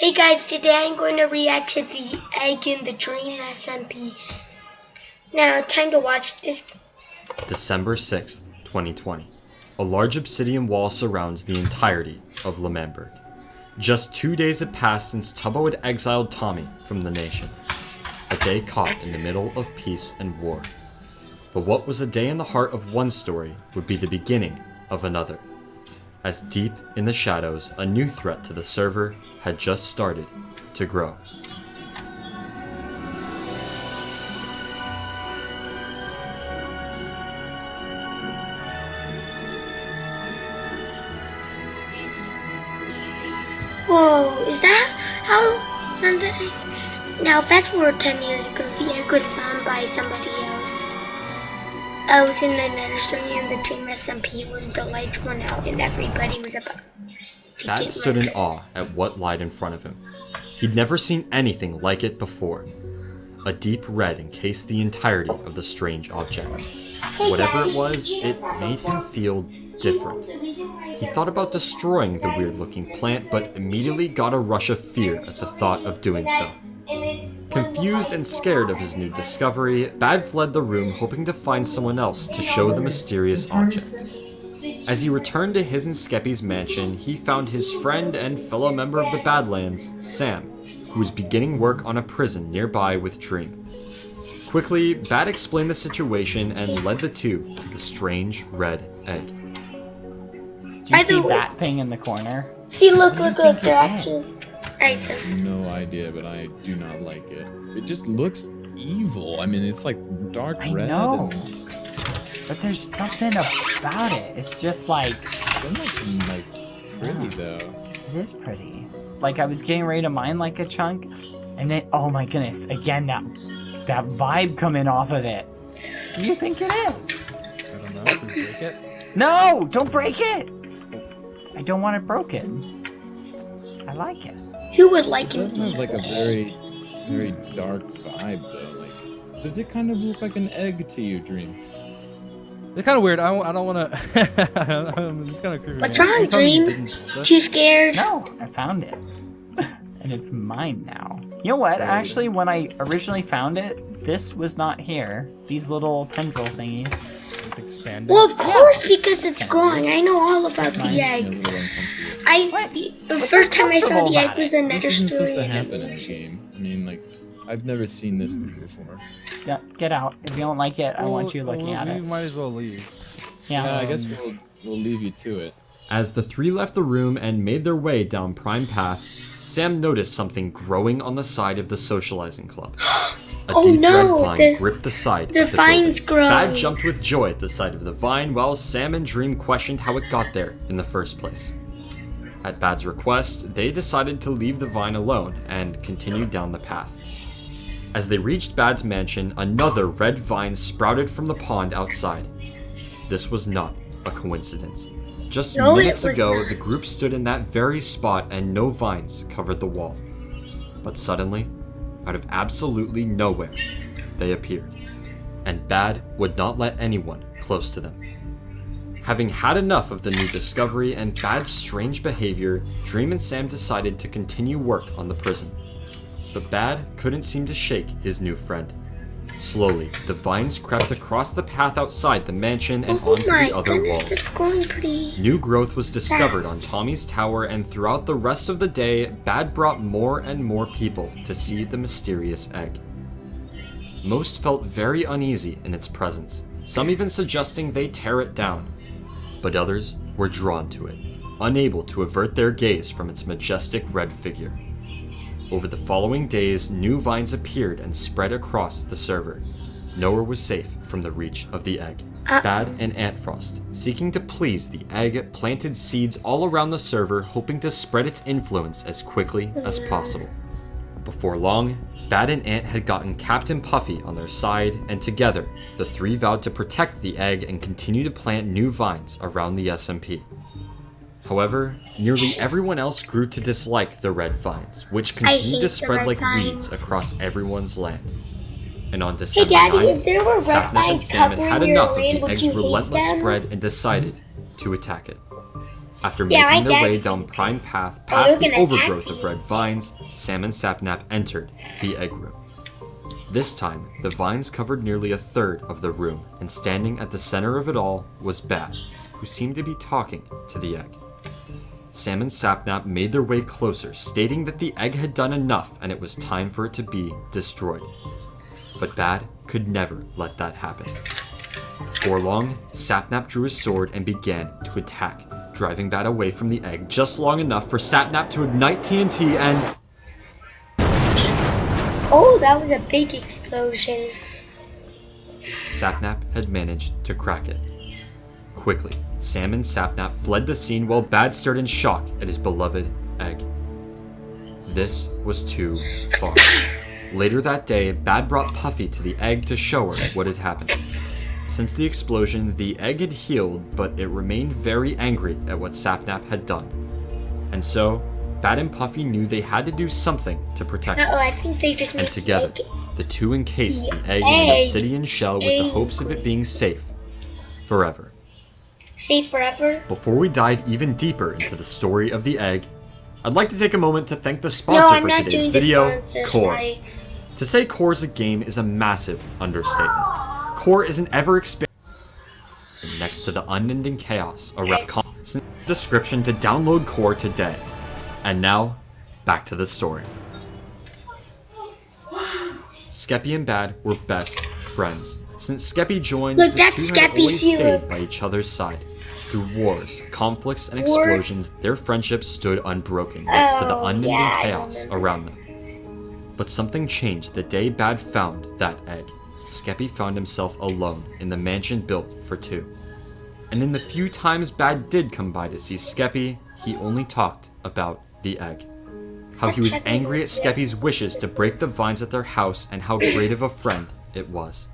Hey guys, today I'm going to react to the egg in the dream SMP. Now, time to watch this. December 6th, 2020. A large obsidian wall surrounds the entirety of L'Manberg. Just two days had passed since Tubbo had exiled Tommy from the nation. A day caught in the middle of peace and war. But what was a day in the heart of one story would be the beginning of another. As deep in the shadows, a new threat to the server had just started to grow. Whoa, is that how? Now, fast forward 10 years ago, the egg was found by somebody else. I was in the nether story in the dream SMP when the lights went out and everybody was about to stood in awe at what lied in front of him. He'd never seen anything like it before. A deep red encased the entirety of the strange object. Hey Whatever guys, it was, it made him feel different. the reason why He thought about destroying the weird looking plant, but immediately got a rush of fear at the thought of doing so. And it- Confused and scared of his new discovery, Bad fled the room hoping to find someone else to show the mysterious object. As he returned to his and Skeppy's mansion, he found his friend and fellow member of the Badlands, Sam, who was beginning work on a prison nearby with Dream. Quickly, Bad explained the situation and led the two to the strange red egg. Do you the see that thing in the corner? See, look, look, look, they're it actually. Is? Alright. No idea, but I do not like it. It just looks evil. I mean, it's like dark I red. know. and But there's something about it. It's just like It's almost like pretty though. it is pretty. Like I was getting ready to mine like a chunk, and then oh my goodness, again that that vibe coming off of it. What do you think it is? I don't know. Should we break it? No, don't break it. I don't want it broken. I like it. Who would It like him does have like a very, very dark vibe though. Like, does it kind of look like an egg to you, Dream? It's kind of weird. I don't, I don't want to. it's kind of creepy. What's man. wrong, You told you Dream? Too scared? No, I found it. and it's mine now. You know what? Actually, when I originally found it, this was not here. These little tendril thingies. It's expanded. Well, of course, because it's Kinda growing. I know all about It's the mine. Yeah, a egg. Little uncomfortable. I What? the, the What's first time I saw the egg was it? in Nether This isn't Story. supposed to happen in the game. I mean, like, I've never seen this thing before. Yeah, get out. If you don't like it, I want you looking well, at we it. might as well leave. Yeah. Yeah, I guess Um, we'll we'll leave you to it. As the three left the room and made their way down Prime Path, Sam noticed something growing on the side of the socializing club. A Oh deep no, red vine the- gripped the side the of the vine's building. Bad jumped with joy at the sight of the vine while Sam and Dream questioned how it got there in the first place. At Bad's request, they decided to leave the vine alone and continued down the path. As they reached Bad's mansion, another red vine sprouted from the pond outside. This was not a coincidence. Just No, minutes ago, not. the group stood in that very spot and no vines covered the wall. But suddenly, out of absolutely nowhere, they appeared. And Bad would not let anyone close to them. Having had enough of the new discovery and Bad's strange behavior, Dream and Sam decided to continue work on the prison. But Bad couldn't seem to shake his new friend. Slowly, the vines crept across the path outside the mansion and Oh onto the other goodness, walls. that's growing pretty. New growth was discovered Fast. on Tommy's tower, and throughout the rest of the day, Bad brought more and more people to see the mysterious egg. Most felt very uneasy in its presence, some even suggesting they tear it down. But others were drawn to it, unable to avert their gaze from its majestic red figure. Over the following days, new vines appeared and spread across the server. Nowhere was safe from the reach of the egg. Uh. Bad and Antfrost, seeking to please the egg, planted seeds all around the server, hoping to spread its influence as quickly as possible. Before long, Bad and Ant had gotten Captain Puffy on their side, and together, the three vowed to protect the egg and continue to plant new vines around the SMP. However, nearly everyone else grew to dislike the red vines, which continued to spread like weeds across everyone's land. And on Hey December Daddy, 9th, if there were red Sapnap and vines had had enough of the egg's relentless spread and decided to attack it. After Yeah, making their way down Prime Path past the overgrowth of red vines, Sam and Sapnap entered the egg room. This time, the vines covered nearly a third of the room, and standing at the center of it all was Bad, who seemed to be talking to the egg. Sam and Sapnap made their way closer, stating that the egg had done enough and it was time for it to be destroyed. But Bad could never let that happen. Before long, Sapnap drew his sword and began to attack, driving that away from the egg just long enough for Sapnap to ignite TNT and Oh, that was a big explosion. Sapnap had managed to crack it. Quickly, Sam and Sapnap fled the scene while Bad stared in shock at his beloved egg. This was too far. Later that day, Bad brought Puffy to the egg to show her what had happened. Since the explosion, the egg had healed, but it remained very angry at what Sapnap had done. And so, Bad and Puffy knew they had to do something to protect Uh -oh, I think they just And together, the two encased the The egg in an obsidian shell with the hopes of it being safe forever. Safe forever. Before we dive even deeper into the story of the egg, I'd like to take a moment to thank the sponsor I'm for today's video. Core. To say Core is a game is a massive understatement. Core is an ever expanding next to the unending chaos around description to download Core today. And now, back to the story. Skeppy and Bad were best friends. Since Skeppy joined, Look, the two had always stayed by each other's side. Through wars, conflicts, and Wars. explosions, their friendship stood unbroken next to the Oh, unending yeah, chaos around them. But something changed the day Bad found that egg. Skeppy found himself alone in the mansion built for two. And in the few times Bad did come by to see Skeppy, he only talked about the egg. How he was angry at Skeppy's wishes to break the vines at their house and how great of a friend it was.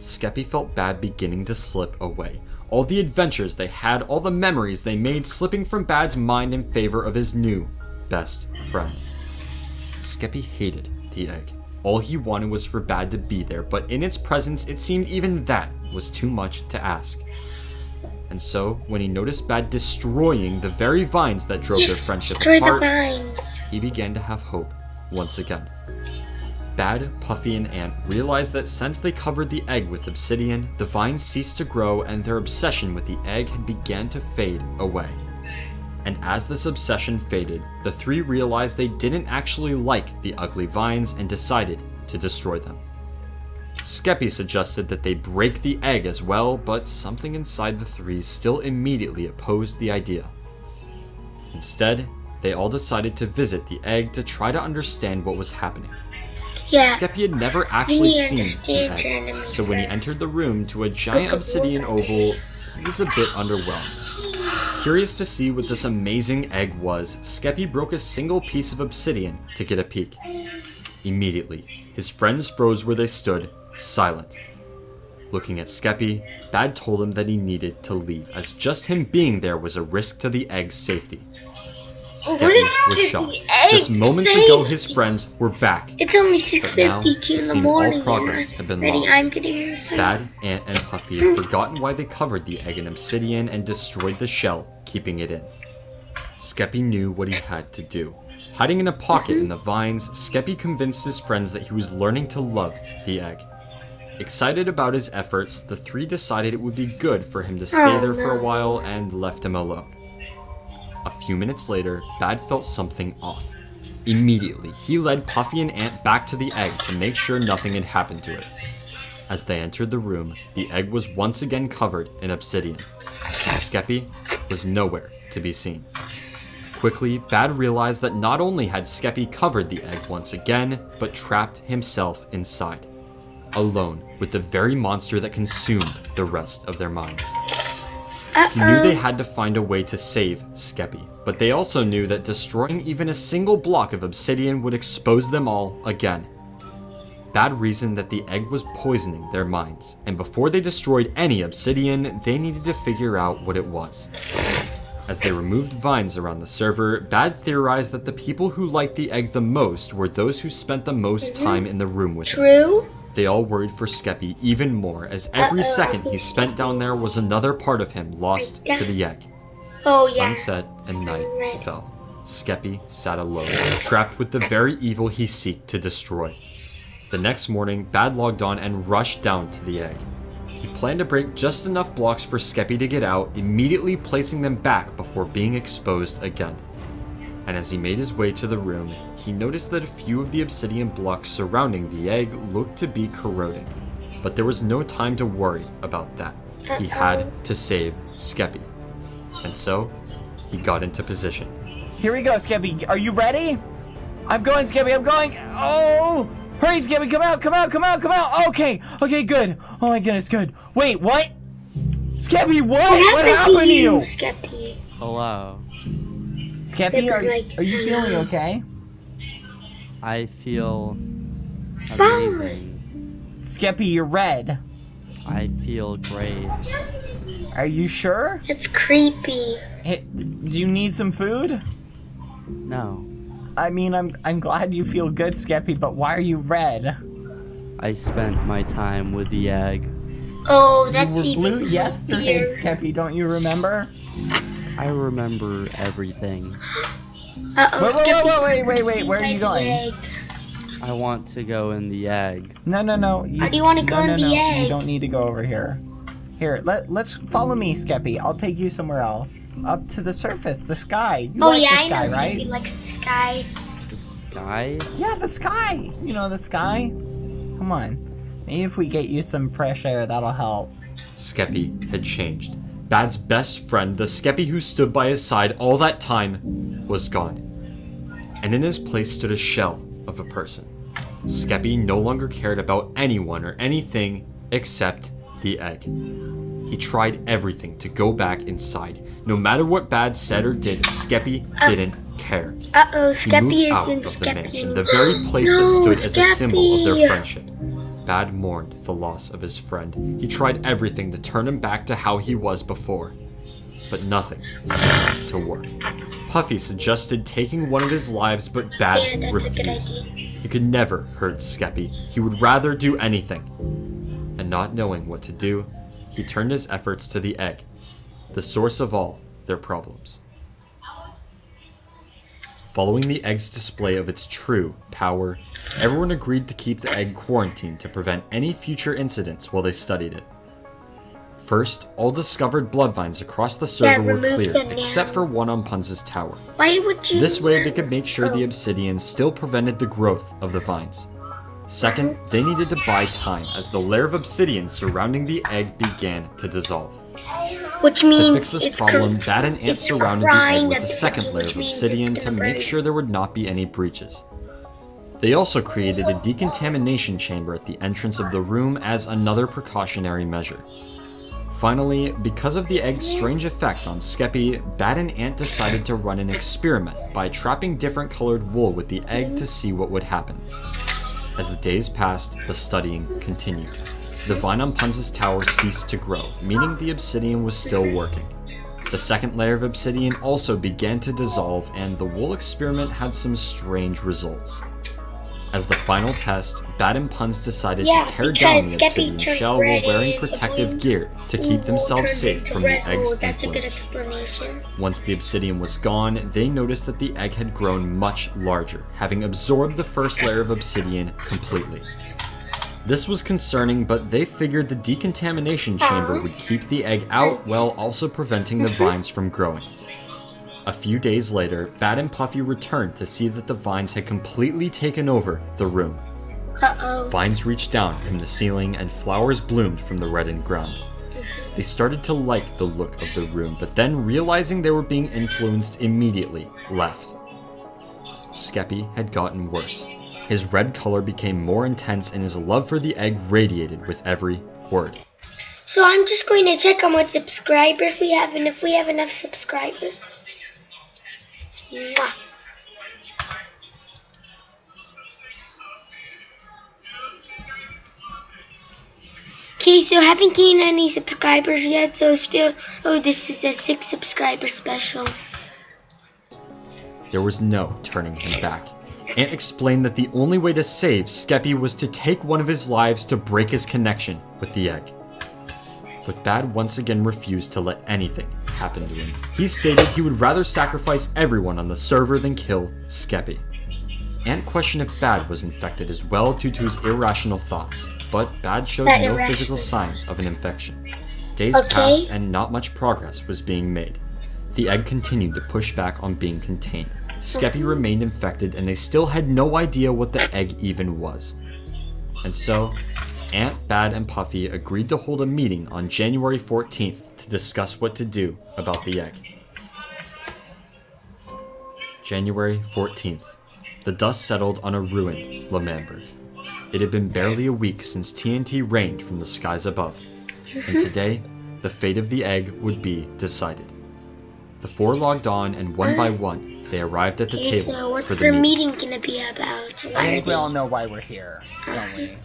Skeppy felt Bad beginning to slip away. All the adventures they had, all the memories they made slipping from Bad's mind in favor of his new best friend. Skeppy hated the egg. All he wanted was for Bad to be there, but in its presence, it seemed even that was too much to ask. And so, when he noticed Bad destroying the very vines that drove their friendship the apart, vines. he began to have hope once again. Bad, Puffy, and Ant realized that since they covered the egg with obsidian, the vines ceased to grow and their obsession with the egg had began to fade away. And as this obsession faded, the three realized they didn't actually like the ugly vines and decided to destroy them. Skeppy suggested that they break the egg as well, but something inside the three still immediately opposed the idea. Instead, they all decided to visit the egg to try to understand what was happening. Yeah. Skeppy had never actually seen the egg, so when he entered the room to a giant obsidian oval, he was a bit underwhelmed. Curious to see what this amazing egg was, Skeppy broke a single piece of obsidian to get a peek. Immediately, his friends froze where they stood, silent. Looking at Skeppy, Bad told him that he needed to leave, as just him being there was a risk to the egg's safety. What Skeppy was shocked. Just moments ago, his friends were back, It's only but now 6.52 it in the seemed all morning. progress had been Ready, lost. I'm getting. Bad, Ant, and Puffy had forgotten why they covered the egg in obsidian and destroyed the shell, keeping it in. Skeppy knew what he had to do. Hiding in a pocket in mm-hmm. the vines, Skeppy convinced his friends that he was learning to love the egg. Excited about his efforts, the three decided it would be good for him to stay Oh, there for a while and left him alone. A few minutes later, Bad felt something off. Immediately, he led Puffy and Ant back to the egg to make sure nothing had happened to it. As they entered the room, the egg was once again covered in obsidian, and Skeppy was nowhere to be seen. Quickly, Bad realized that not only had Skeppy covered the egg once again, but trapped himself inside, alone with the very monster that consumed the rest of their minds. He knew they had to find a way to save Skeppy, but they also knew that destroying even a single block of obsidian would expose them all again. Bad reasoned that the egg was poisoning their minds, and before they destroyed any obsidian, they needed to figure out what it was. As they removed vines around the server, Bad theorized that the people who liked the egg the most were those who spent the most time in the room with it. True? They all worried for Skeppy even more, as every Uh-oh. second he spent down there was another part of him lost to the egg. Oh yeah. Sunset and night Right. fell. Skeppy sat alone, trapped with the very evil he seeked to destroy. The next morning, Bad logged on and rushed down to the egg. He planned to break just enough blocks for Skeppy to get out, immediately placing them back before being exposed again. And as he made his way to the room, he noticed that a few of the obsidian blocks surrounding the egg looked to be corroding. But there was no time to worry about that. He had to save Skeppy. And so, he got into position. Here we go, Skeppy. Are you ready? I'm going, Skeppy. I'm going. Oh! Hurry, Skeppy. Come out, come out, come out, come out. Okay, okay, good. Oh my goodness, good. Wait, what? Skeppy, what? What happened, to you, you? Skeppy? Hello. Skeppy, are, like- are you feeling okay? I feel Fine. amazing. Skeppy, you're red. I feel great. Are you sure? It's creepy. Hey, do you need some food? No. I mean, I'm I'm glad you feel good, Skeppy, but why are you red? I spent my time with the egg. Oh, that's you were even blue yesterday, creepier. Skeppy. Don't you remember? I remember everything. Uh-oh, Wait, wait, wait, wait, wait, wait, where are you going? I want to go in the egg. No, no, no. You, Or do you wanna go no, in no, the no. You egg? don't need to go over here. Here, let let's follow me, Skeppy. I'll take you somewhere else. Up to the surface, the sky. You Oh like yeah, the I know right? Skeppy likes the sky. The sky? Yeah, the sky. You know the sky. Come on. Maybe if we get you some fresh air, that'll help. Skeppy had changed. Bad's best friend, the Skeppy who stood by his side all that time, was gone. And in his place stood a shell of a person. Skeppy no longer cared about anyone or anything except the egg. He tried everything to go back inside. No matter what Bad said or did, Skeppy uh, didn't care. Uh-oh, Skeppy is in of the mansion, the very place that No, stood as a symbol of their Skeppy. friendship. Bad mourned the loss of his friend. He tried everything to turn him back to how he was before, but nothing seemed to work. Puffy suggested taking one of his lives, but Bad Yeah, that's a good refused. He could never hurt Skeppy. He would rather do anything. And not knowing what to do, he turned his efforts to the egg, the source of all their problems. Following the egg's display of its true power, everyone agreed to keep the egg quarantined to prevent any future incidents while they studied it. First, all discovered blood vines across the server were remove cleared, except for one on Punz's tower. Why would you? This way, they could make sure the Oh. obsidian still prevented the growth of the vines. Second, they needed to buy time as the layer of obsidian surrounding the egg began to dissolve. Which To means fix this problem, Bad and Ant surrounded the egg with a second layer of obsidian to make break. sure there would not be any breaches. They also created a decontamination chamber at the entrance of the room as another precautionary measure. Finally, because of the egg's strange effect on Skeppy, Bad and Ant decided to run an experiment by trapping different colored wool with the egg to see what would happen. As the days passed, the studying continued. The vine on Punz's tower ceased to grow, meaning the obsidian was still working. The second layer of obsidian also began to dissolve, and the wool experiment had some strange results. As the final test, Bad and Punz decided Yeah, to tear down the obsidian shell while wearing protective gear to keep themselves safe from the egg's Oh, that's a good influence. explanation. Once the obsidian was gone, they noticed that the egg had grown much larger, having absorbed the first layer of obsidian completely. This was concerning, but they figured the decontamination chamber would keep the egg out while also preventing the mm-hmm. vines from growing. A few days later, Bad and Puffy returned to see that the vines had completely taken over the room. Uh-oh. Vines reached down from the ceiling and flowers bloomed from the reddened ground. They started to like the look of the room, but then realizing they were being influenced immediately, left. Skeppy had gotten worse. His red color became more intense and his love for the egg radiated with every word. So I'm just going to check how much subscribers we have and if we have enough subscribers. Mwah. Okay, so haven't gained any subscribers yet, so still, oh, this is a six subscriber special. There was no turning him back. Ant explained that the only way to save Skeppy was to take one of his lives to break his connection with the egg. But Bad once again refused to let anything happen to him. He stated he would rather sacrifice everyone on the server than kill Skeppy. Ant questioned if Bad was infected as well due to his irrational thoughts, but Bad showed That no irrational- physical signs of an infection. Days Okay. passed and not much progress was being made. The egg continued to push back on being contained. Skeppy remained infected and they still had no idea what the egg even was. And so, Ant, Bad, and Puffy agreed to hold a meeting on January 14th to discuss what to do about the egg. January 14th. The dust settled on a ruined L'Manberg. It had been barely a week since TNT rained from the skies above, and today, the fate of the egg would be decided. The four logged on, and one by uh. one, they arrived at the Okay, table so what's for the the meeting. meeting gonna be about? I think we all know why we're here, don't we?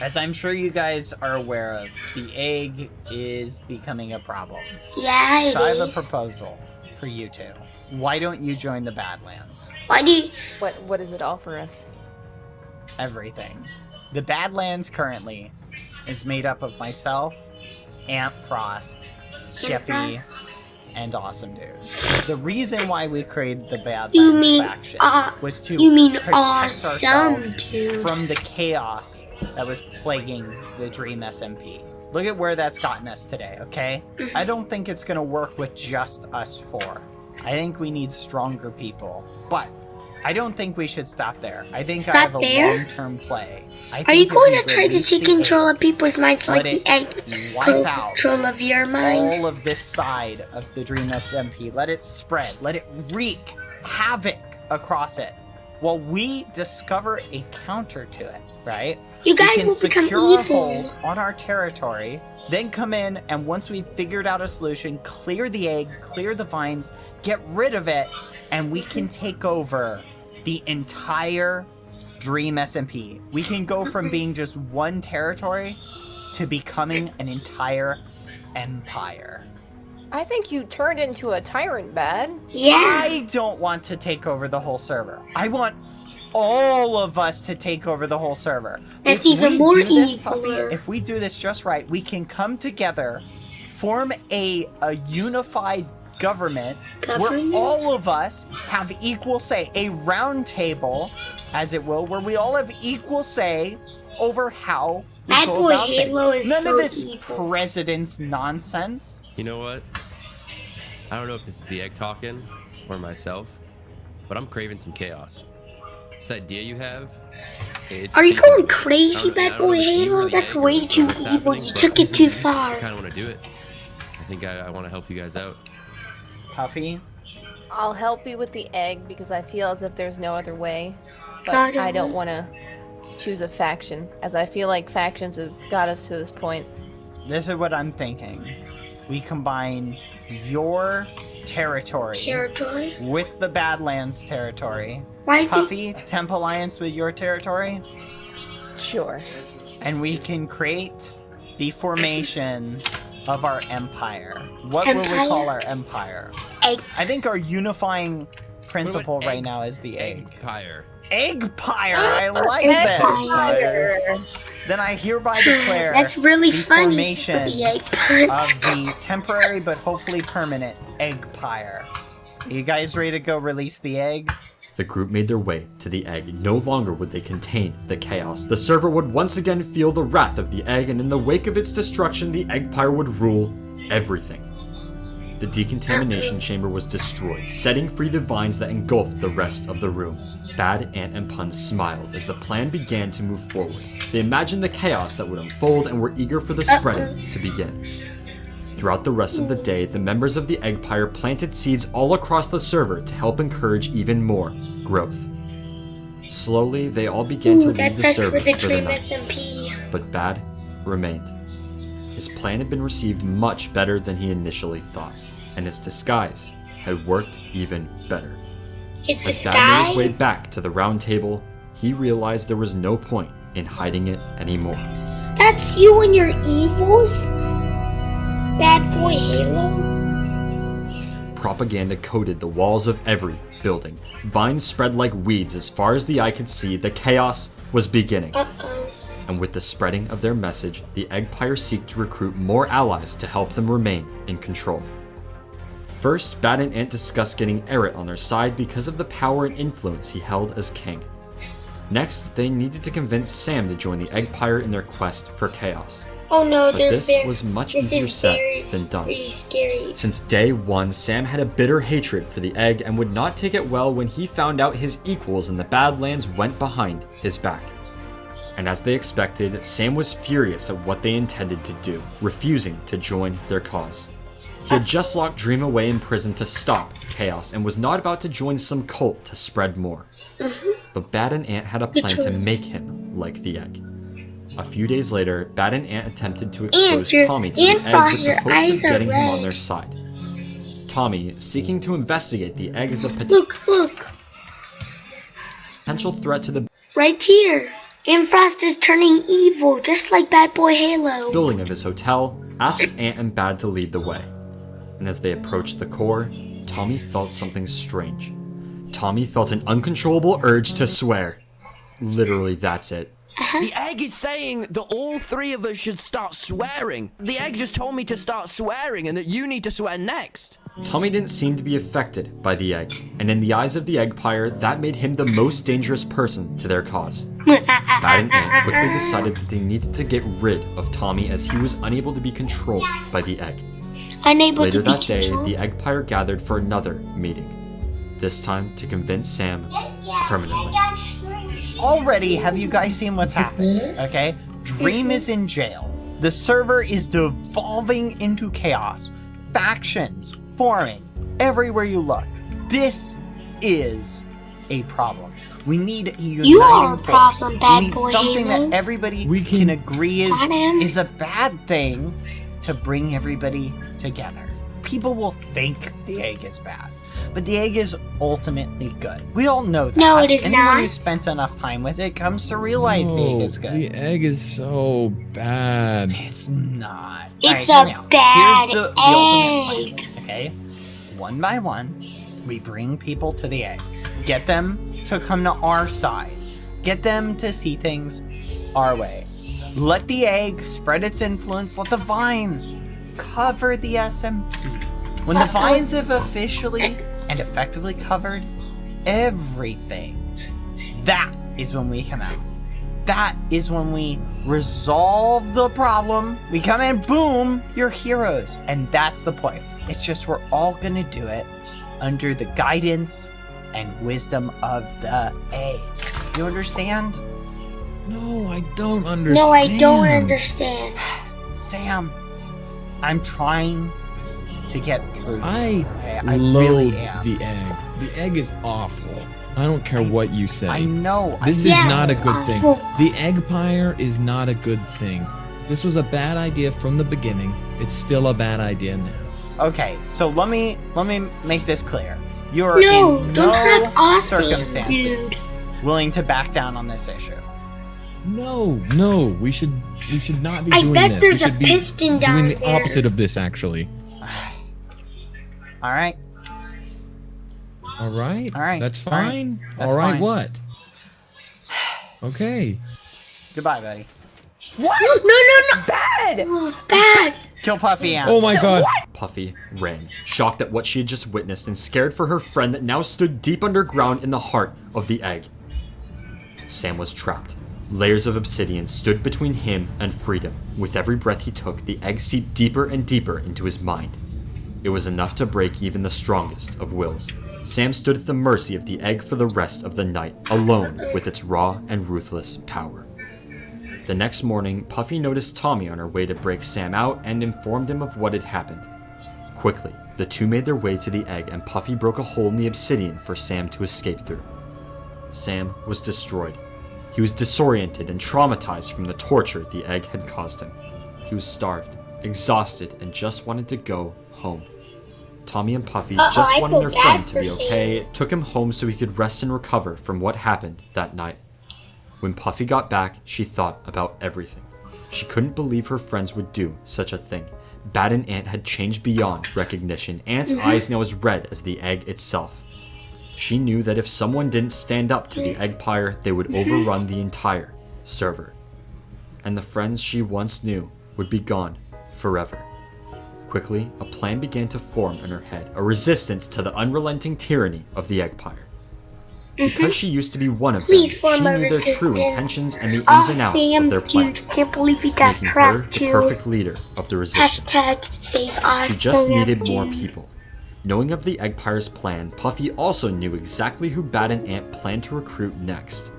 As I'm sure you guys are aware of, the egg is becoming a problem. Yeah, it So I have a proposal for you two. Why don't you join the Badlands? Why do you? What what does it offer us? Everything. The Badlands currently is made up of myself, Ant Frost, Skeppy, Frost? And Awesamdude. The reason why we created the Bad You mean, faction uh, was to You mean protect awesome, ourselves dude? from the chaos that was plaguing the Dream SMP. Look at where that's gotten us today, okay? Mm-hmm. I don't think it's gonna work with just us four. I think we need stronger people. But I don't think we should stop there. I think I Stop have a long-term play. I Are you going to try to take control of people's minds like the egg wipe took out control of your mind? all of this side of the Dream SMP. Let it spread. Let it wreak havoc across it. While we discover a counter to it, right? You guys can will become secure a evil. hold on our territory, then come in and once we've figured out a solution, clear the egg, clear the vines, get rid of it, and we can take over the entire Dream SMP. We can go from being just one territory to becoming an entire empire. I think you turned into a tyrant, bad. Yeah. I don't want to take over the whole server. I want all of us to take over the whole server. That's If even we more do this, Puffy, if we do this just right, we can come together, form a a unified government, Government? where all of us have equal say, a round table, as it will, where we all have equal say over how we Bad go Boy about things. Halo is None so of this evil. president's nonsense. You know what? I don't know if this is the egg talking or myself, but I'm craving some chaos. This idea you have. It's Are you speaking going crazy, I don't- I Bad Boy if it's you or Halo? the That's way too evil. You took it too far. I kind of want to do it. I think I, I want to help you guys out. Puffy, I'll help you with the egg because I feel as if there's no other way. But I don't I don't want to choose a faction, as I feel like factions have got us to this point. this is what I'm thinking. We combine your territory Territory? with the Badlands territory. Why did Puffy, Temp Alliance with your territory. Sure. And we can create the formation of our empire. What will we call our empire? egg? I think our unifying principle right egg- now is the egg. Empire. Eggpire! I like Empire. this! Then I hereby declare That's really the funny. formation with the egg of the temporary but hopefully permanent Eggpire. You guys ready to go release the egg? The group made their way to the egg. No longer would they contain the chaos. The server would once again feel the wrath of the egg, and in the wake of its destruction, the Eggpire would rule everything. The decontamination chamber was destroyed, setting free the vines that engulfed the rest of the room. Bad, Ant, and Punz smiled as the plan began to move forward. They imagined the chaos that would unfold and were eager for the spreading to begin. Throughout the rest of the day, the members of the Eggpire planted seeds all across the server to help encourage even more growth. Slowly, they all began to leave the server for the night, SMP. but Bad remained. His plan had been received much better than he initially thought, and his disguise had worked even better. His As Bad made his way back to the round table, he realized there was no point in hiding it anymore. That's you and your evils? Bad boy Halo? Propaganda coated the walls of every building. Vines spread like weeds as far as the eye could see. The chaos was beginning. Uh oh. And with the spreading of their message, the Eggpire seek to recruit more allies to help them remain in control. First, Bad and Ant discuss getting Eret on their side because of the power and influence he held as king. Next, they needed to convince Sam to join the Eggpire in their quest for chaos. Oh no, But this very, was much this easier said very, than done. Since day one, Sam had a bitter hatred for the egg and would not take it well when he found out his equals in the Badlands went behind his back. And as they expected, Sam was furious at what they intended to do, refusing to join their cause. He had just locked Dream away in prison to stop chaos and was not about to join some cult to spread more. Mm-hmm. But Bad and Ant had a plan to make him like the egg. A few days later, Bad and Ant attempted to expose your- Tommy to the egg Frost, with the hopes of getting him on their side. Tommy, seeking to investigate the egg as a pot- Look, look, potential threat to the right here. Frost is turning evil, just like Bad Boy Halo. building of his hotel, asked Ant and Bad to lead the way. And as they approached the core, Tommy felt something strange. Tommy felt an uncontrollable urge to swear. Literally, that's it. Uh-huh. The egg is saying that all three of us should start swearing. The egg just told me to start swearing and that you need to swear next. Tommy didn't seem to be affected by the egg, and in the eyes of the Eggpire, that made him the most dangerous person to their cause. Bad and Ant quickly decided that they needed to get rid of Tommy as he was unable to be controlled by the egg. Unable Later to be that day, controlled. the Eggpire gathered for another meeting. This time to convince Sam permanently. Already, have you guys seen what's happened? Mm-hmm. Okay? Dream is in jail. The server is devolving into chaos. Factions forming everywhere you look. This is a problem. We need a uniting You are a force. problem, bad we need boy something Halo. that everybody We can, can- agree is is a bad thing to bring everybody together. People will think the egg is bad, but the egg is ultimately good. We all know that. No, it is Anyone not. who spent enough time with it comes to realize the egg is good. The egg is so bad. It's not. It's Alright, a hear me out. bad Here's the, the egg. plan. Okay, one by one, we bring people to the egg. Get them to come to our side. Get them to see things our way. Let the egg spread its influence. Let the vines cover the SMP. When the vines have officially and effectively covered everything, that is when we come out. That is when we resolve the problem. We come in, boom, you're heroes. And that's the point. It's just we're all gonna do it under the guidance and wisdom of the A. You understand? No, I don't understand. No, I don't understand. Sam, I'm trying to get through. I Okay, I loathe really am. the egg. The egg is awful. I don't care what you say. I know. This know. is Yeah, not a good awful. thing. The Eggpire is not a good thing. This was a bad idea from the beginning. It's still a bad idea now. Okay, so let me let me make this clear. You're No, in don't no trap Aussie, circumstances dude. willing to back down on this issue. No, no, we should we should not be I doing bet this. there's we should a be piston down doing the there. opposite of this actually. All right. All right. All right, That's all right, fine. that's All right. fine. What? Okay. Goodbye, buddy. What? no, no, no. Bad! Oh, bad. Kill Puffy out. Oh my god. Puffy ran, shocked at what she had just witnessed and scared for her friend that now stood deep underground in the heart of the egg. Sam was trapped. Layers of obsidian stood between him and freedom. With every breath he took, the egg seeped deeper and deeper into his mind. It was enough to break even the strongest of wills. Sam stood at the mercy of the egg for the rest of the night, alone with its raw and ruthless power. The next morning, Puffy noticed Tommy on her way to break Sam out and informed him of what had happened. Quickly, the two made their way to the egg and Puffy broke a hole in the obsidian for Sam to escape through. Sam was destroyed. He was disoriented and traumatized from the torture the egg had caused him. He was starved, exhausted, and just wanted to go home. Tommy and Puffy Uh-oh, just wanted their friend to be okay, took him home so he could rest and recover from what happened that night. When Puffy got back, she thought about everything. She couldn't believe her friends would do such a thing. Bad and Ant had changed beyond recognition. Ant's eyes now as red as the egg itself. She knew that if someone didn't stand up to the egg Eggpire, they would overrun the entire server. And the friends she once knew would be gone forever. Quickly, a plan began to form in her head, a resistance to the unrelenting tyranny of the Eggpire. Because she used to be one of Mm-hmm. Please them, she knew their true intentions and the ins Oh, and outs Sam, of their plan, dude, can't believe we got making her trapped the too. perfect leader of the resistance. Hashtag save us. She just Sam, needed more people. Knowing of the Eggpire's plan, Puffy also knew exactly who Bad and Ant planned to recruit next.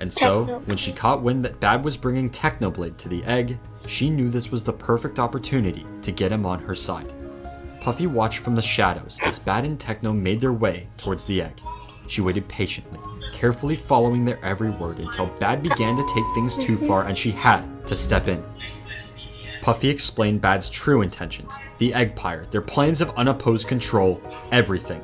And so, when she caught wind that Bad was bringing Technoblade to the egg, she knew this was the perfect opportunity to get him on her side. Puffy watched from the shadows as Bad and Techno made their way towards the egg. She waited patiently, carefully following their every word until Bad began to take things too far and she had to step in. Puffy explained Bad's true intentions the Egg Eggpire, their plans of unopposed control, everything.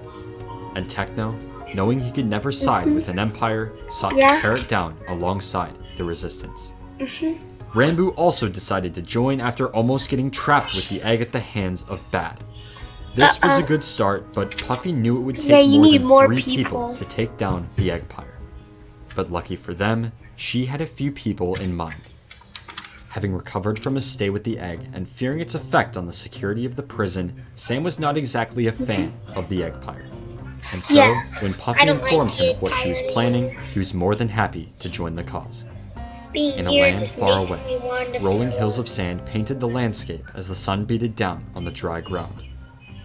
And Techno, knowing he could never side with an empire, sought Yeah. to tear it down alongside the resistance. Mm-hmm. Ranboo also decided to join after almost getting trapped with the egg at the hands of Bad. This was a Uh-uh. good start, but Puffy knew it would take Yeah, you more need than more three people. to take down the Eggpire. But lucky for them, she had a few people in mind. Having recovered from his stay with the egg and fearing its effect on the security of the prison, Sam was not exactly a fan of the Eggpire. And so, Yeah, when Puffy don't like informed him of what she was planning, he was more than happy to join the cause. Being In a land far away, me want to Rolling hills of sand painted the landscape as the sun beated down on the dry ground.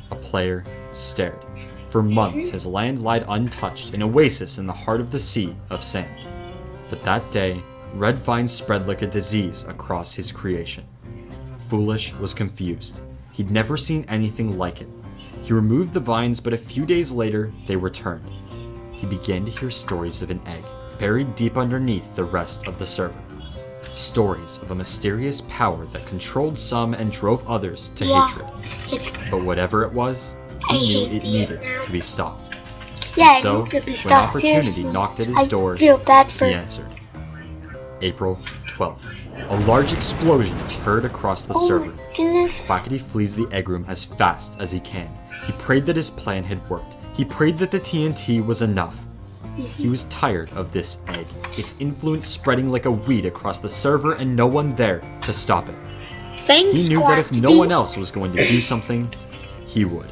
A player stared. For months, his land lied untouched, an oasis in the heart of the sea of sand. But that day, red vines spread like a disease across his creation. Foolish was confused. He'd never seen anything like it. He removed the vines, but a few days later, they returned. He began to hear stories of an egg buried deep underneath the rest of the server. Stories of a mysterious power that controlled some and drove others to Yeah. hatred. But whatever it was, I he knew hate it needed to be stopped. yeah, And so, it could be when opportunity Seriously, knocked at his I door, feel bad for He answered. April 12th. A large explosion is heard across the Oh server. goodness. Quackity flees the egg room as fast as he can. He prayed that his plan had worked. He prayed that the TNT was enough. He was tired of this egg, its influence spreading like a weed across the server and no one there to stop it. Thanks, He knew that if no one else was going to do something, he would.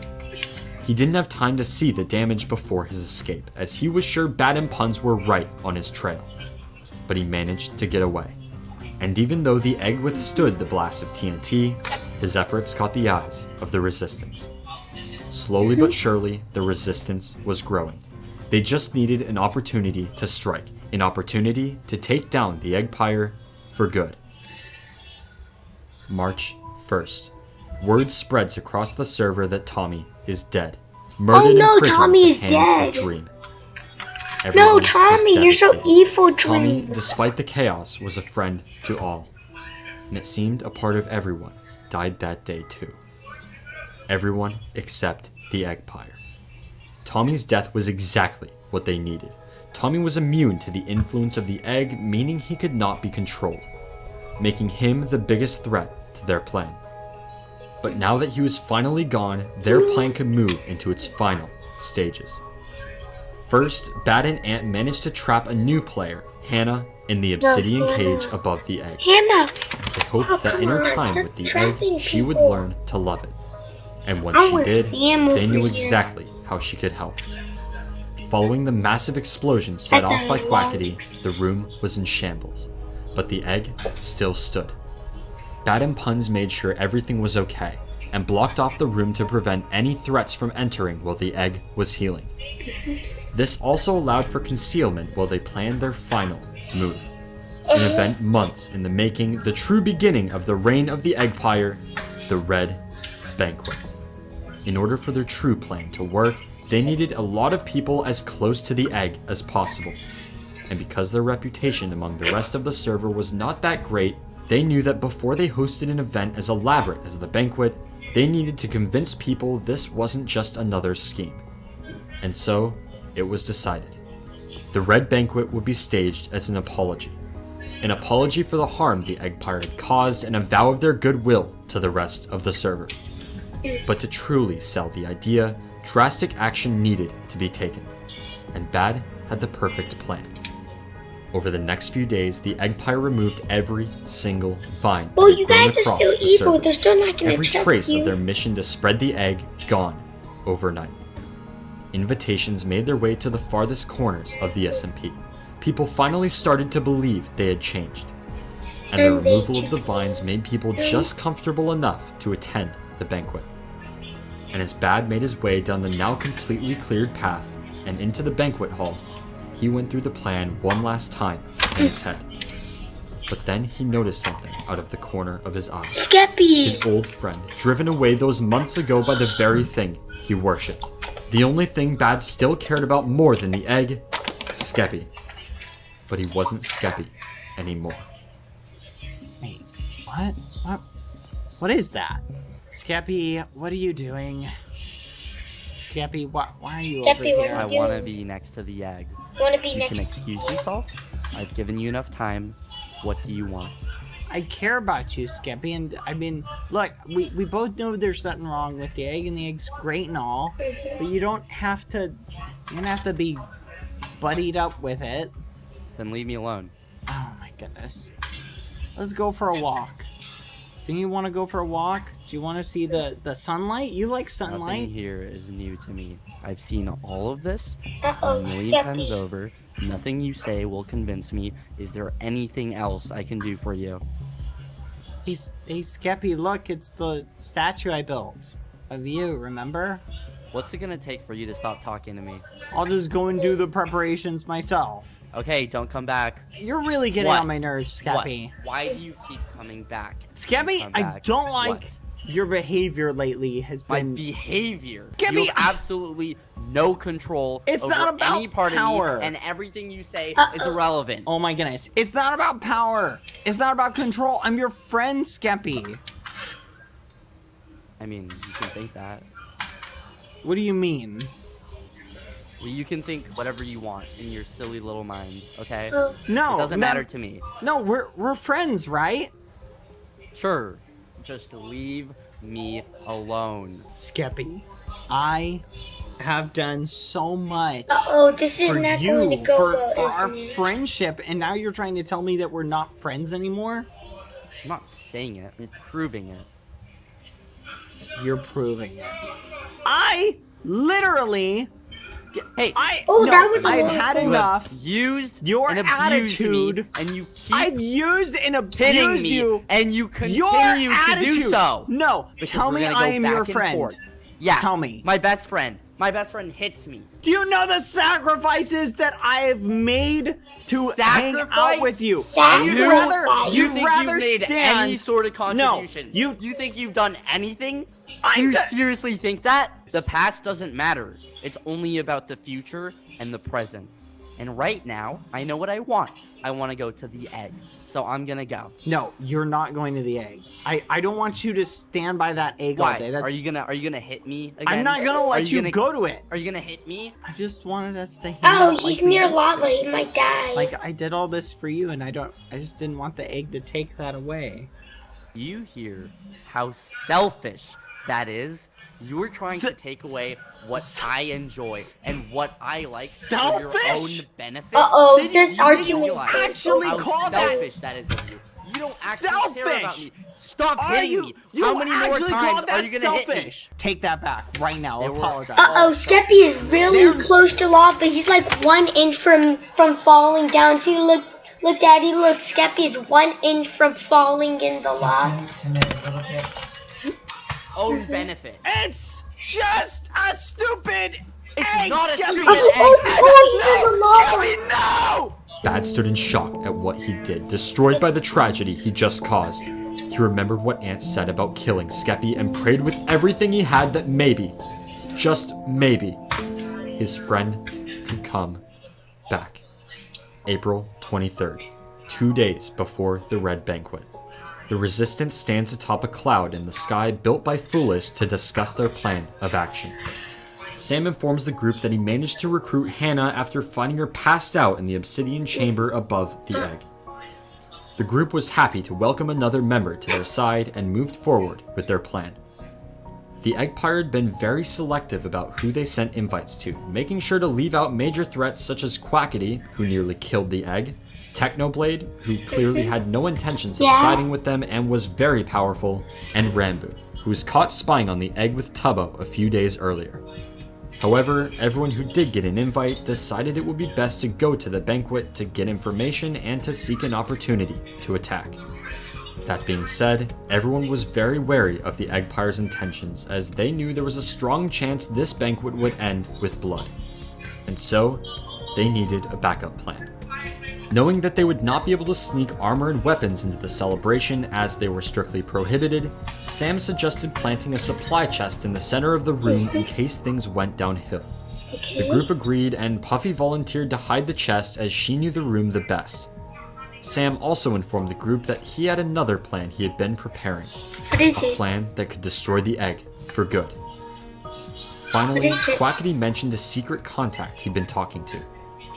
He didn't have time to see the damage before his escape, as he was sure Bad and Punz were right on his trail. But he managed to get away. And even though the egg withstood the blast of TNT, his efforts caught the eyes of the Resistance. Slowly but surely, the Resistance was growing. They just needed an opportunity to strike, an opportunity to take down the Eggpire for good. March 1st. Word spreads across the server that Tommy is dead. Murdered Oh, no, in prison Tommy is dead. of Dream. No, Everyone was Tommy, you're so evil, Tommy, Dream. despite the chaos, was a friend to all. And it seemed a part of everyone died that day too. Everyone except the egg Eggpire. Tommy's death was exactly what they needed. Tommy was immune to the influence of the egg, meaning he could not be controlled, making him the biggest threat to their plan. But now that he was finally gone, their mm. plan could move into its final stages. First, Bad and Ant managed to trap a new player, Hannah, in the obsidian Hannah. cage above the egg. Hannah, They hoped Oh, that in her on, time with the egg, she would learn to love it. And when I she did, they knew here. exactly how she could help. Following the massive explosion set That's off by Quackity, the room was in shambles. But the egg still stood. Bad and Punz made sure everything was okay, and blocked off the room to prevent any threats from entering while the egg was healing. This also allowed for concealment while they planned their final move. An uh-huh. event months in the making, the true beginning of the reign of the Eggpire, the Red Banquet. In order for their true plan to work, they needed a lot of people as close to the egg as possible. And because their reputation among the rest of the server was not that great, they knew that before they hosted an event as elaborate as the banquet, they needed to convince people this wasn't just another scheme. And so, it was decided. The Red Banquet would be staged as an apology. An apology for the harm the Eggpire had caused and a vow of their goodwill to the rest of the server. But to truly sell the idea, drastic action needed to be taken. And Bad had the perfect plan. Over the next few days, the egg Eggpire removed every single vine. Well, you guys are still the evil. surface. They're still not gonna Every trace of their mission to spread the egg gone overnight. Invitations made their way to the farthest corners of the SMP. People finally started to believe they had changed. And the removal of the vines made people just comfortable enough to attend the banquet. And as Bad made his way down the now completely cleared path and into the banquet hall, he went through the plan one last time in his head. But then he noticed something out of the corner of his eye Skeppy. his old friend, driven away those months ago by the very thing he worshipped. The only thing Bad still cared about more than the egg, Skeppy. But he wasn't Skeppy anymore. Wait, what? What? What is that? Skeppy, what are you doing? Skeppy, why, why are you over Skeppy, what here? are I want to be next to the egg. Want to be You next? can excuse yourself. I've given you enough time. What do you want? I care about you, Skeppy. and I mean, look, we, we both know there's nothing wrong with the egg, and the egg's great and all, but you don't have to, you don't have to be buddied up with it. Then leave me alone. Oh my goodness. Let's go for a walk. Do you want to go for a walk? Do you want to see the, the sunlight? You like sunlight? Nothing sunlight? here is new to me. I've seen all of this a Uh-oh, million times over. Nothing you say will convince me. Is there anything else I can do for you? He's, hey, Skeppy, look, it's the statue I built of you, remember? What's it gonna take for you to stop talking to me? I'll just go and do the preparations myself. Okay, don't come back. You're really getting What? on my nerves, What? Why do you keep coming back? Skeppy, Come I don't like What? your behavior lately has My been behavior. Give you me- have absolutely no control It's over not about any part power. of me, and everything you say is Uh-oh. irrelevant. Oh my goodness. It's not about power. It's not about control. I'm your friend, Skeppy. I mean, you can think that. What do you mean? Well, you can think whatever you want in your silly little mind, okay? Oh, No, it doesn't no, matter to me. No, we're we're friends, right? Sure, just leave me alone. Skeppy, I have done so much uh-oh, this is for not you going to go for, well, for our isn't it? friendship, and now you're trying to tell me that we're not friends anymore. I'm not saying it, I'm proving it. You're proving it. I literally. Hey, I Oh, no, that was a I've long had time. you enough. have used Your and abused me, attitude- and you keep I've used and abused me, you. and you Your continue to do so. No, Because tell me I am your friend. forth. Yeah, Tell me. My best friend. My best friend hits me. Do you know the sacrifices that I have made to hang out with you? Sacrifice. You'd rather You you'd think rather you've made stand. any sort of contribution? you- you think you've done anything? I you seriously think that? The past doesn't matter. It's only about the future and the present. And right now, I know what I want. I want to go to the egg. So I'm gonna go. No, you're not going to the egg. I, I don't want you to stand by that egg all day. That's, Are you gonna are you gonna hit me again? I'm not gonna Are let you, gonna- go to it. Are you gonna hit me? I just wanted us to hang Oh, he's like near used to. lava. He might die. Like I did all this for you, and I don't. I just didn't want the egg to take that away. You hear how selfish that is? You're trying Se- to take away what Se- I enjoy and what I like for your own benefit. Uh-oh, Did you- this you argument realize actually called call that- selfish that is of you. You don't actually care about Selfish! me. Stop Are hitting you? me. You how many more times are you gonna hit me? selfish? Take that back right now. They were- Apologize. Uh-oh, oh, Skeppy is really They're- close to lava. But he's like one inch from from falling down. See, look, look, Daddy, look. Skeppy is one inch from falling in the lava. Own benefit. It's just a stupid It's egg. not a Skeppy. stupid Oh, oh, oh, he's in the no! Bad stood in shock at what he did, destroyed by the tragedy he just caused. He remembered what Ant said about killing Skeppy and prayed with everything he had that maybe, just maybe, his friend could come back. April 23rd, two days before the Red Banquet. The Resistance stands atop a cloud in the sky built by Foolish to discuss their plan of action. Sam informs the group that he managed to recruit Hannah after finding her passed out in the obsidian chamber above the egg. The group was happy to welcome another member to their side and moved forward with their plan. The Eggpire had been very selective about who they sent invites to, making sure to leave out major threats such as Quackity, who nearly killed the egg, Technoblade, who clearly had no intentions of Yeah. siding with them and was very powerful, and Ranboo, who was caught spying on the egg with Tubbo a few days earlier. However, everyone who did get an invite decided it would be best to go to the banquet to get information and to seek an opportunity to attack. That being said, everyone was very wary of the Eggpire's intentions as they knew there was a strong chance this banquet would end with blood. And so, they needed a backup plan. Knowing that they would not be able to sneak armor and weapons into the celebration as they were strictly prohibited, Sam suggested planting a supply chest in the center of the room in case things went downhill. The group agreed, and Puffy volunteered to hide the chest as she knew the room the best. Sam also informed the group that he had another plan he had been preparing What is a it? plan that could destroy the egg for good. Finally? Quackity mentioned a secret contact he'd been talking to.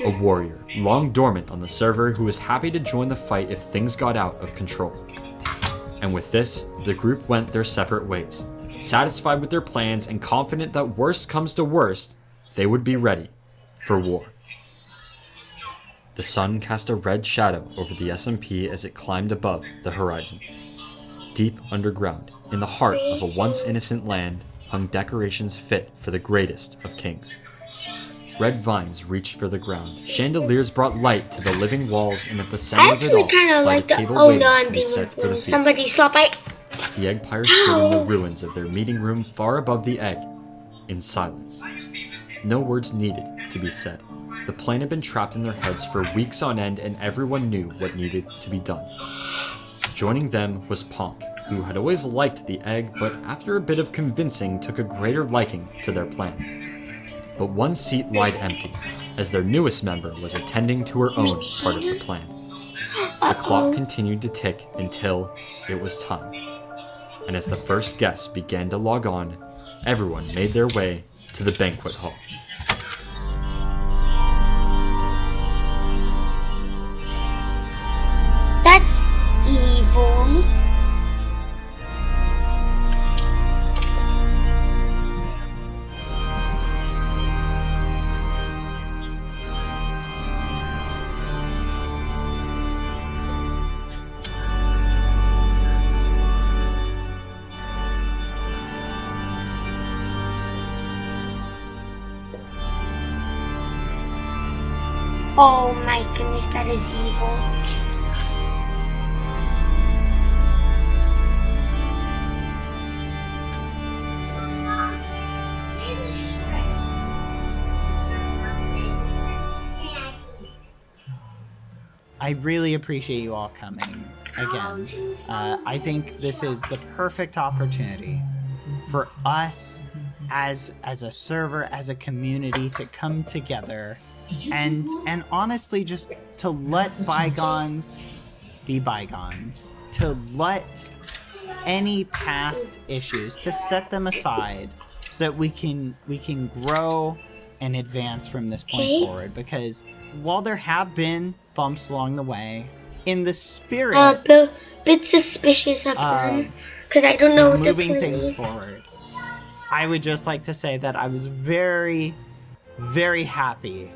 A warrior, long dormant on the server, who was happy to join the fight if things got out of control. And with this, the group went their separate ways, satisfied with their plans and confident that worst comes to worst, they would be ready for war. The sun cast a red shadow over the SMP as it climbed above the horizon. Deep underground, in the heart of a once innocent land, hung decorations fit for the greatest of kings. Red vines reached for the ground. Chandeliers brought light to the living walls, and at the center I of it actually all, kind of like the the. table Oh no, I'm being set for the feast. somebody slap my. The Eggpire stood in the oh. ruins of their meeting room far above the egg, in silence. No words needed to be said. The plan had been trapped in their heads for weeks on end, and everyone knew what needed to be done. Joining them was Ponk, who had always liked the egg, but after a bit of convincing, took a greater liking to their plan. But one seat wide empty, as their newest member was attending to her own part of the plan. The clock continued to tick until it was time. And as the first guests began to log on, everyone made their way to the banquet hall. That's evil. Oh my goodness, that is evil. I really appreciate you all coming again. Uh, I think this is the perfect opportunity for us as as a server, as a community, to come together and and honestly just to let bygones be bygones, to let any past issues to set them aside so that we can we can grow and advance from this point Okay. forward because while there have been bumps along the way in the spirit Uh, bit, bit suspicious of them because I don't know what the moving plan things is. forward i would just like to say that i was very very happy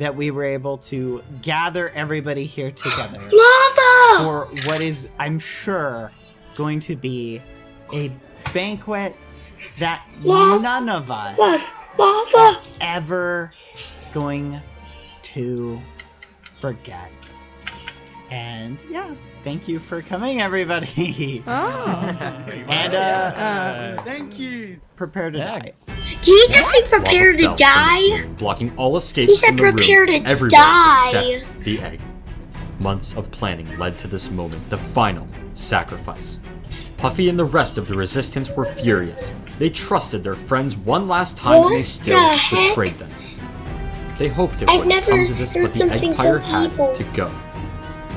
that we were able to gather everybody here together Lava! for what is, I'm sure, going to be a banquet that Lava. none of us Lava! Lava! ever going to forget. And yeah, thank you for coming, everybody. and uh, Thank you. Prepare to die. Did he just say prepare to fell from the die? blocking all escapes He said from the room, to everywhere die. except the egg. Months of planning led to this moment, the final sacrifice. Puffy and the rest of the resistance were furious. They trusted their friends one last time and they still the betrayed them. They hoped it I've wouldn't never come to this, but the something so Eggpire had evil. to go.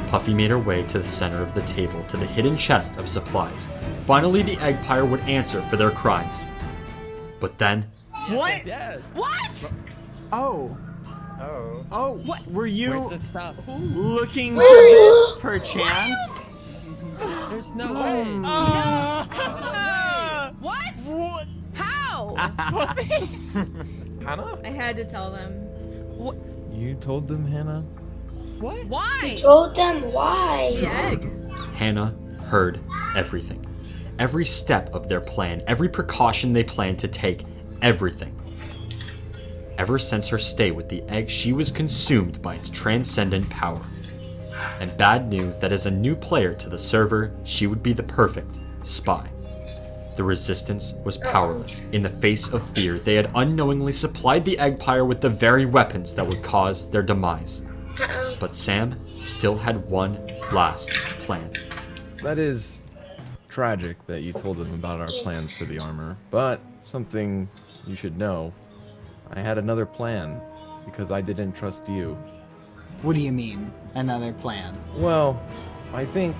Puffy made her way to the center of the table to the hidden chest of supplies. Finally, the Eggpire would answer for their crimes. But then, What? Yes. What? Oh. Oh. Oh. What? Were you Where's the looking for this perchance? There's no hmm. way. Ah. What? How? Hannah? I had to tell them. What? You told them, Hannah? What? Why? You Told them why. The egg. Hannah heard everything. Every step of their plan, every precaution they planned to take, everything. Ever since her stay with the egg, she was consumed by its transcendent power. And Bad knew that as a new player to the server, she would be the perfect spy. The resistance was powerless. In the face of fear, they had unknowingly supplied the Eggpire with the very weapons that would cause their demise. But Sam still had one last plan. That is tragic that you told them about our plans for the armor, but something you should know. I had another plan because I didn't trust you. What do you mean, another plan? Well, I think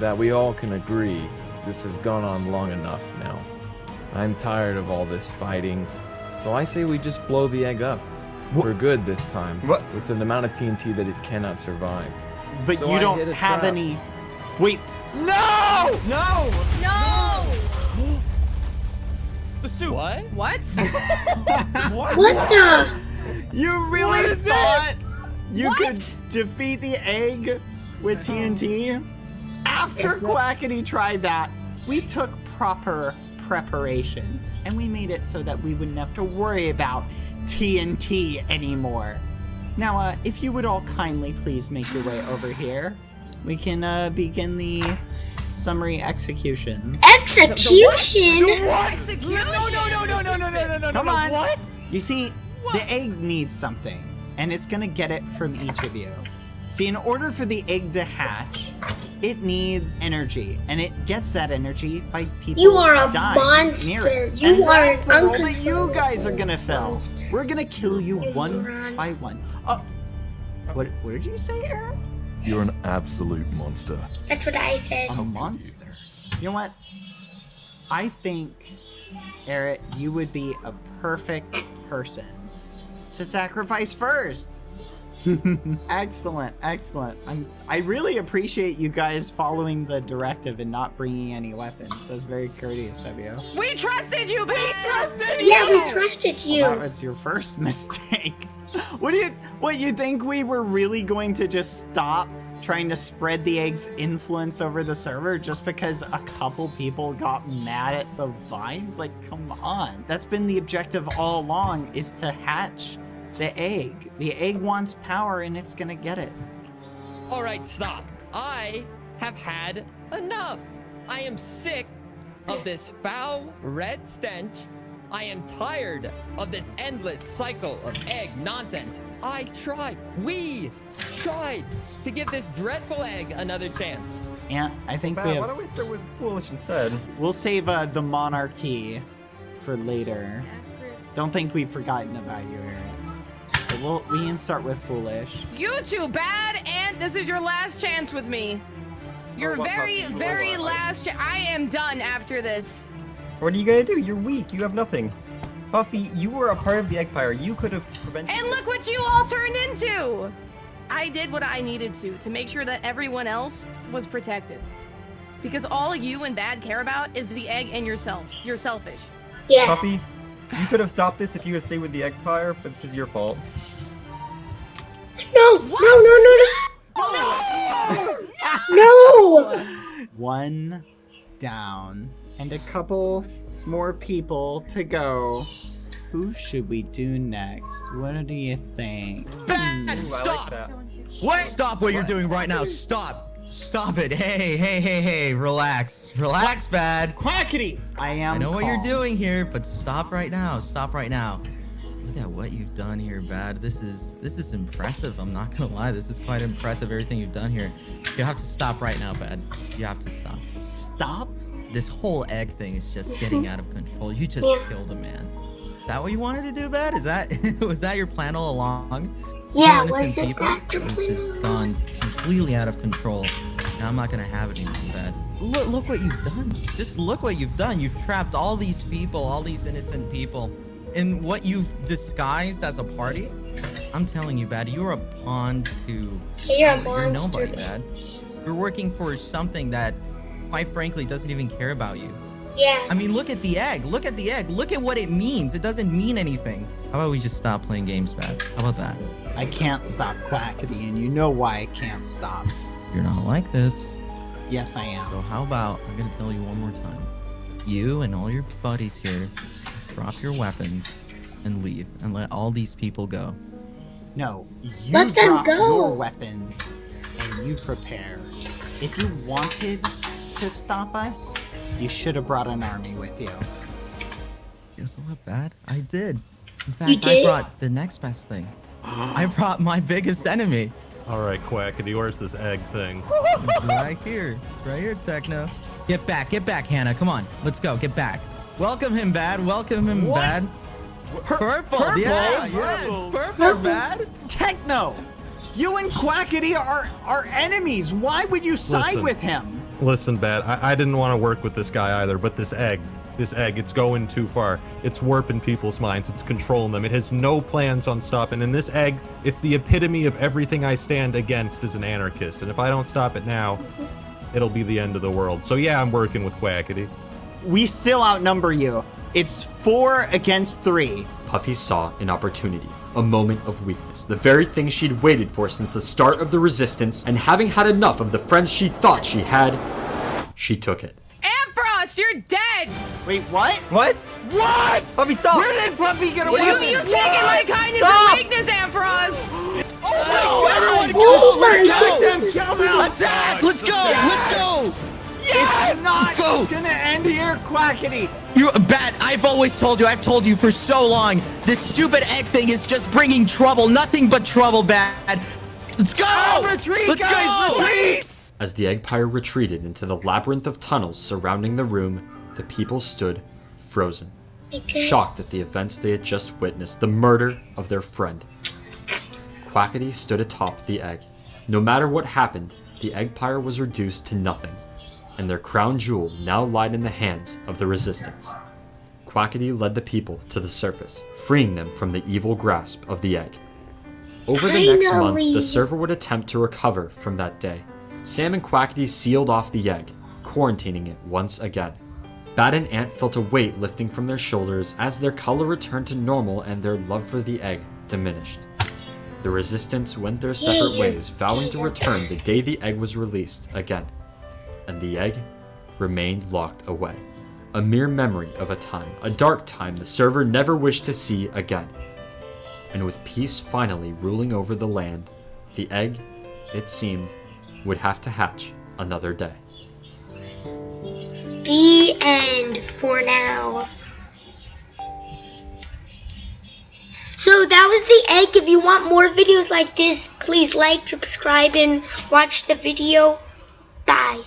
that we all can agree this has gone on long enough now. I'm tired of all this fighting, so I say we just blow the egg up. For good this time. What? With an amount of TNT that it cannot survive. But So you I don't have trap. any. Wait. No! No! No! The soup. What? What? what? What the? You really thought you What? could defeat the egg with TNT? After Quackity tried that, we took proper preparations and we made it so that we wouldn't have to worry about TNT anymore. Now, uh, if you would all kindly please make your way over here, we can uh, begin the summary executions. Execution? Execution? No, no, no, no, no, no, no, no, no. Come no, on. What? You see, the egg needs something, and it's gonna get it from each of you. See, in order for the egg to hatch, it needs energy, and it gets that energy by people You are a dying monster. near it. You and are that's an the role that you guys are gonna fill. monster. We're gonna kill you one Ron. by one. Oh, what? What did you say, Eret? You're an absolute monster. That's what I said. A monster. You know what? I think, Eret, you would be a perfect person to sacrifice first. excellent, excellent. I'm. I really appreciate you guys following the directive and not bringing any weapons. That's very courteous of you. We trusted you, man. We trusted you. Yeah, we trusted you. Well, that was your first mistake. what do you? What you think we were really going to just stop trying to spread the egg's influence over the server just because a couple people got mad at the vines? Like, come on. That's been the objective all along: is to hatch the egg. The egg wants power, and it's gonna get it. All right, stop. I have had enough. I am sick of this foul red stench. I am tired of this endless cycle of egg nonsense. I tried, we tried to give this dreadful egg another chance. And I think we have... Why don't we start with foolish instead? We'll save uh, the monarchy for later. Don't think we've forgotten about you, Eret. But we'll, we can start with foolish. You two bad, and this is your last chance with me. Your Oh, very, very What, what? last chance. I am done after this. What are you gonna do? You're weak. You have nothing. Puffy, you were a part of the Eggpire. You could have prevented. And look what you all turned into! I did what I needed to to make sure that everyone else was protected. Because all you and Bad care about is the egg and yourself. You're selfish. Yeah. Puffy, you could have stopped this if you had stayed with the Eggpire, but this is your fault. no No, no, no, no, no. No. One down, and a couple more people to go. Who should we do next? What do you think? Bad! Hmm. Stop! What? Stop what you're doing right now. Stop. Stop it. Hey, hey, hey, hey. Relax. Relax, Bad. Quackity! I am I know what you're doing here, but stop right now. Stop right now. Look at what you've done here, Bad. This is this is impressive. I'm not gonna lie. This is quite impressive. Everything you've done here. You have to stop right now, Bad. You have to stop. Stop? This whole egg thing is just getting mm-hmm. out of control. You just Yeah. killed a man. Is that what you wanted to do, Bad? Is that was that your plan all along? Yeah, was it that your plan just gone completely out of control. Now I'm not gonna have it anymore, Bad. Look, look what you've done. Just look what you've done. You've trapped all these people, all these innocent people, in what you've disguised as a party. I'm telling you, Bad, you're a pawn to. Hey, you're a You're monster. nobody, Bad. You're working for something that, quite frankly, doesn't even care about you. Yeah. I mean, look at the egg. Look at the egg. Look at what it means. It doesn't mean anything. How about we just stop playing games, Bad? How about that? I can't stop Quackity, and you know why I can't stop. You're not like this. Yes, I am. So how about I'm gonna tell you one more time. You and all your buddies here drop your weapons and leave and let all these people go. No, you Let them drop go. your weapons and you prepare. If you wanted to stop us, you should have brought an army with you. Guess what, Bad? I did. In fact, You I brought the next best thing. I brought my biggest enemy. All right, Quackity, where's this egg thing? Right here. It's right here, Techno. Get back, get back, Hannah. Come on, let's go. Get back. Welcome him, Bad. Welcome him, What? Bad. Purple. purple? Yeah, It's yeah, purple. purple, Bad. Techno! You and Quackity are are enemies. Why would you side Listen. with him? Listen, Bad, I, I didn't want to work with this guy either, but this egg, this egg, it's going too far. It's warping people's minds. It's controlling them. It has no plans on stopping. And this egg, it's the epitome of everything I stand against as an anarchist. And if I don't stop it now, it'll be the end of the world. So yeah, I'm working with Quackity. We still outnumber you. It's four against three. Puffy saw an opportunity, a moment of weakness, the very thing she'd waited for since the start of the resistance, and having had enough of the friends she thought she had, she took it. Antfrost, you're dead! Wait, what? What? What? Puffy, stop! Where did Puffy get You, away? you've taken my kindness Stop! and weakness, Antfrost! Oh, everyone Oh my Let's Kill him! Attack! Let's go! Let's go! Yes! It's not Let's gonna end here, Quackity. You bad. I've always told you. I've told you for so long. This stupid egg thing is just bringing trouble. Nothing but trouble, bad. Let's go! Oh, retreat, Let's guys, go! retreat! As the egg Eggpire retreated into the labyrinth of tunnels surrounding the room, the people stood frozen, Because- shocked at the events they had just witnessed the murder of their friend. Quackity stood atop the egg. No matter what happened, the egg Eggpire was reduced to nothing, and their crown jewel now lied in the hands of the resistance. Quackity led the people to the surface, freeing them from the evil grasp of the egg. Over the next month, the server would attempt to recover from that day. Sam and Quackity sealed off the egg, quarantining it once again. Bad and Ant felt a weight lifting from their shoulders as their color returned to normal and their love for the egg diminished. The resistance went their separate ways, vowing to return the day the egg was released again. And the egg remained locked away. A mere memory of a time, a dark time the server never wished to see again. And with peace finally ruling over the land, the egg, it seemed, would have to hatch another day. The end for now. So that was the egg. If you want more videos like this, please like, subscribe, and watch the video. Bye.